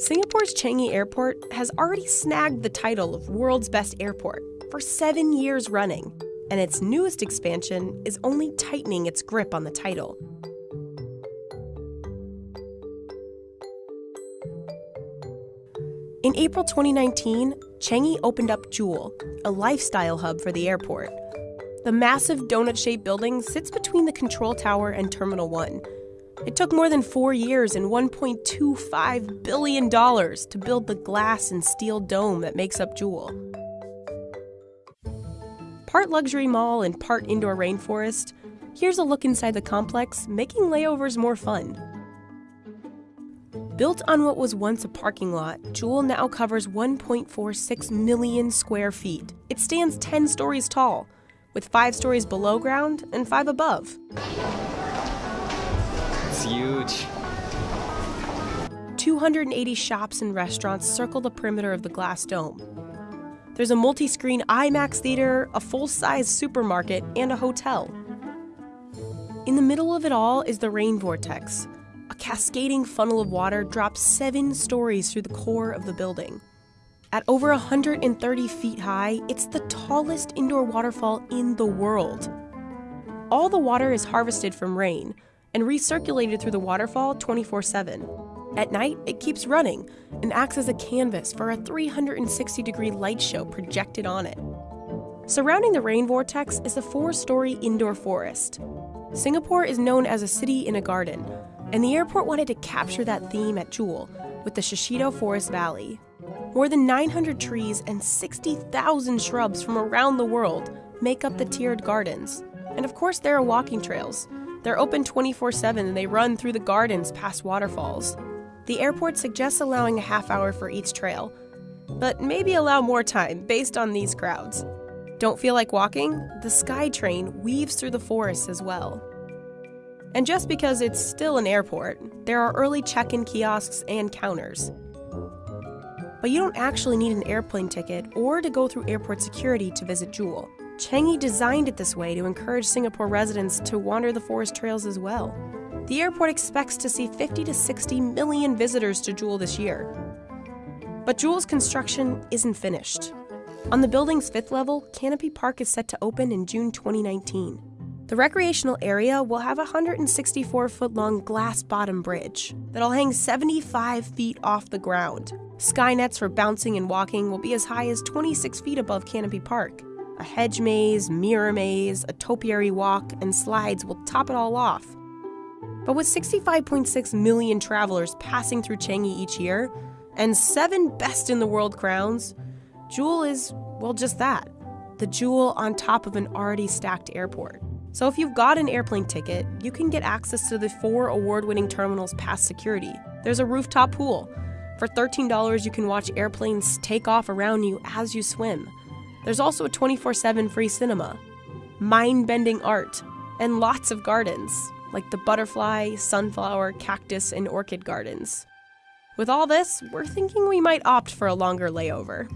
Singapore's Changi Airport has already snagged the title of world's best airport for seven years running, and its newest expansion is only tightening its grip on the title. In April 2019, Changi opened up Jewel, a lifestyle hub for the airport. The massive donut shaped building sits between the control tower and Terminal 1. It took more than four years and $1.25 billion to build the glass and steel dome that makes up Jewel. Part luxury mall and part indoor rainforest, here's a look inside the complex, making layovers more fun. Built on what was once a parking lot, Jewel now covers 1.46 million square feet. It stands 10 stories tall with five stories below ground and five above. Huge. 280 shops and restaurants circle the perimeter of the glass dome. There's a multi screen IMAX theater, a full size supermarket, and a hotel. In the middle of it all is the rain vortex. A cascading funnel of water drops seven stories through the core of the building. At over 130 feet high, it's the tallest indoor waterfall in the world. All the water is harvested from rain and recirculated through the waterfall 24 7. At night, it keeps running and acts as a canvas for a 360 degree light show projected on it. Surrounding the rain vortex is a four story indoor forest. Singapore is known as a city in a garden, and the airport wanted to capture that theme at Jewel with the Shiseido Forest Valley. More than 900 trees and 60,000 shrubs from around the world make up the tiered gardens. And of course, there are walking trails. They're open 24 7 and they run through the gardens past waterfalls. The airport suggests allowing a half hour for each trail, but maybe allow more time based on these crowds. Don't feel like walking? The SkyTrain weaves through the forest as well. And just because it's still an airport, there are early check in kiosks and counters. But you don't actually need an airplane ticket or to go through airport security to visit Jewel. Changi designed it this way to encourage Singapore residents to wander the forest trails as well. The airport expects to see 50 to 60 million visitors to Jewel this year. But Jewel's construction isn't finished. On the building's fifth level, Canopy Park is set to open in June 2019. The recreational area will have a 164 foot long glass bottom bridge that'll hang 75 feet off the ground. Sky nets for bouncing and walking will be as high as 26 feet above Canopy Park. A hedge maze, mirror maze, a topiary walk, and slides will top it all off. But with 65.6 million travelers passing through Changi each year, and seven best in the world crowns, Jewel is, well, just that the jewel on top of an already stacked airport. So if you've got an airplane ticket, you can get access to the four award winning terminals past security. There's a rooftop pool. For $13, you can watch airplanes take off around you as you swim. There's also a 24 7 free cinema, mind bending art, and lots of gardens, like the butterfly, sunflower, cactus, and orchid gardens. With all this, we're thinking we might opt for a longer layover.